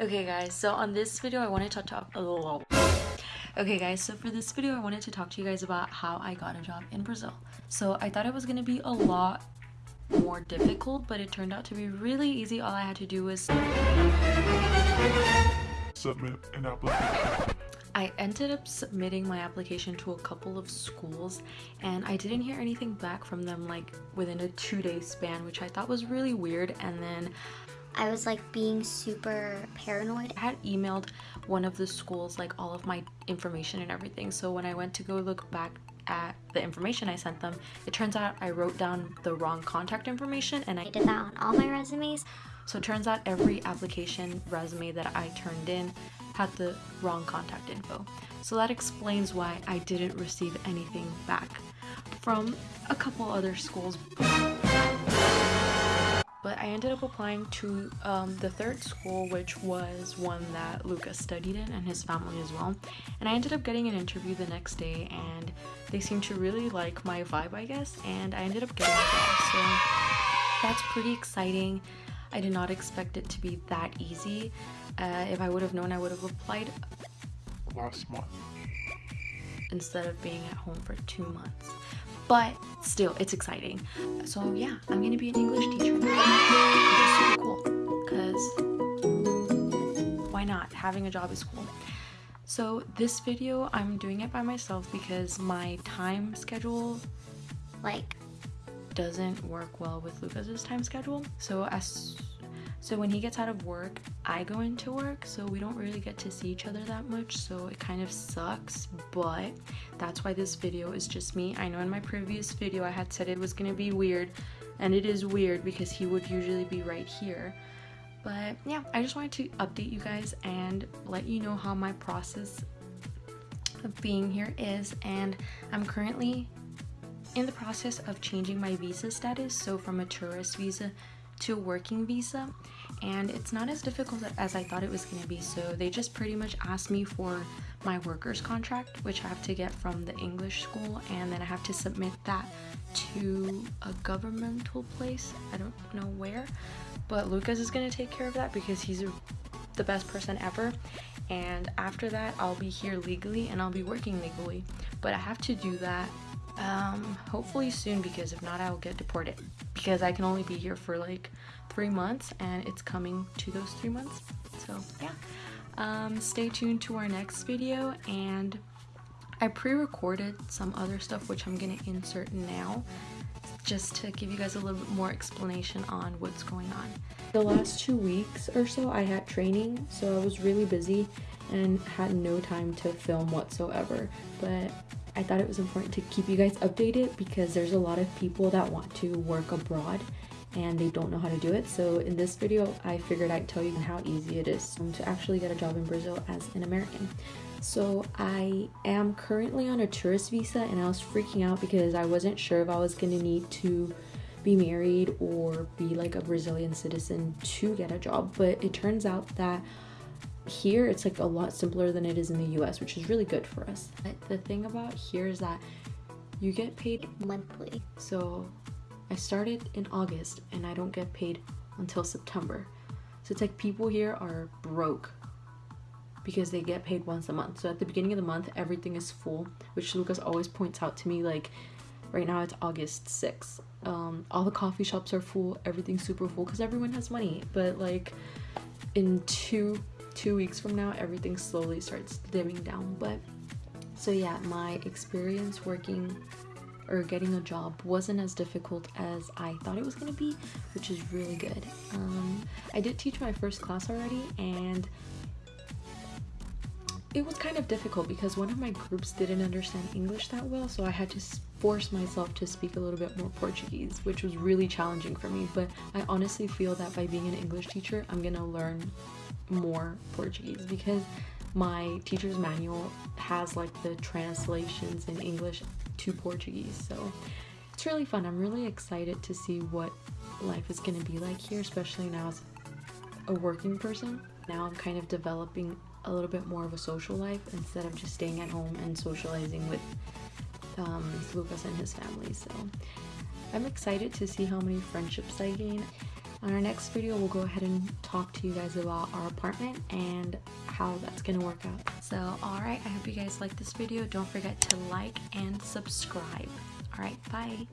Okay guys, so on this video I wanted to talk a little Okay guys, so for this video I wanted to talk to you guys about how I got a job in Brazil. So I thought it was gonna be a lot more difficult, but it turned out to be really easy. All I had to do was submit an application. I ended up submitting my application to a couple of schools and I didn't hear anything back from them like within a two day span, which I thought was really weird. And then I was like being super paranoid. I had emailed one of the schools like all of my information and everything. So when I went to go look back at the information I sent them, it turns out I wrote down the wrong contact information and I, I did that on all my resumes. So it turns out every application resume that I turned in had the wrong contact info. So that explains why I didn't receive anything back from a couple other schools. But I ended up applying to um, the third school, which was one that Lucas studied in and his family as well. And I ended up getting an interview the next day, and they seemed to really like my vibe, I guess. And I ended up getting a job, so that's pretty exciting. I did not expect it to be that easy. Uh, if I would have known, I would have applied last month instead of being at home for two months. But still, it's exciting. So yeah, I'm gonna be an English teacher now. Super cool because why not? Having a job is cool. So this video, I'm doing it by myself because my time schedule Like, doesn't work well with Lucas's time schedule. So as so when he gets out of work, I go into work, so we don't really get to see each other that much, so it kind of sucks, but that's why this video is just me. I know in my previous video I had said it was gonna be weird, and it is weird because he would usually be right here. But yeah, I just wanted to update you guys and let you know how my process of being here is, and I'm currently in the process of changing my visa status, so from a tourist visa to working visa and it's not as difficult as I thought it was going to be. So they just pretty much asked me for my workers contract which I have to get from the English school and then I have to submit that to a governmental place. I don't know where but Lucas is going to take care of that because he's a, the best person ever. And after that I'll be here legally and I'll be working legally but I have to do that um, hopefully soon because if not, I will get deported because I can only be here for like three months and it's coming to those three months. So yeah, um, stay tuned to our next video and I pre-recorded some other stuff which I'm gonna insert now just to give you guys a little bit more explanation on what's going on. The last two weeks or so I had training so I was really busy and had no time to film whatsoever but I thought it was important to keep you guys updated because there's a lot of people that want to work abroad and they don't know how to do it. So in this video, I figured I'd tell you how easy it is to actually get a job in Brazil as an American. So I am currently on a tourist visa and I was freaking out because I wasn't sure if I was going to need to be married or be like a Brazilian citizen to get a job. But it turns out that here it's like a lot simpler than it is in the US, which is really good for us. But the thing about here is that you get paid monthly. So I started in August and I don't get paid until September. So it's like people here are broke because they get paid once a month. So at the beginning of the month, everything is full, which Lucas always points out to me like right now it's August 6th. Um, all the coffee shops are full, everything's super full because everyone has money. But like in two two weeks from now everything slowly starts dimming down. But so yeah my experience working or getting a job wasn't as difficult as I thought it was gonna be which is really good. Um, I did teach my first class already and it was kind of difficult because one of my groups didn't understand English that well so I had to force myself to speak a little bit more Portuguese which was really challenging for me. But I honestly feel that by being an English teacher I'm gonna learn more Portuguese because my teacher's manual has like the translations in English to Portuguese. So it's really fun. I'm really excited to see what life is going to be like here, especially now as a working person. Now I'm kind of developing a little bit more of a social life instead of just staying at home and socializing with um, Lucas and his family. So I'm excited to see how many friendships I gain. On our next video, we'll go ahead and talk to you guys about our apartment and how that's gonna work out. So, alright, I hope you guys liked this video. Don't forget to like and subscribe. Alright, bye.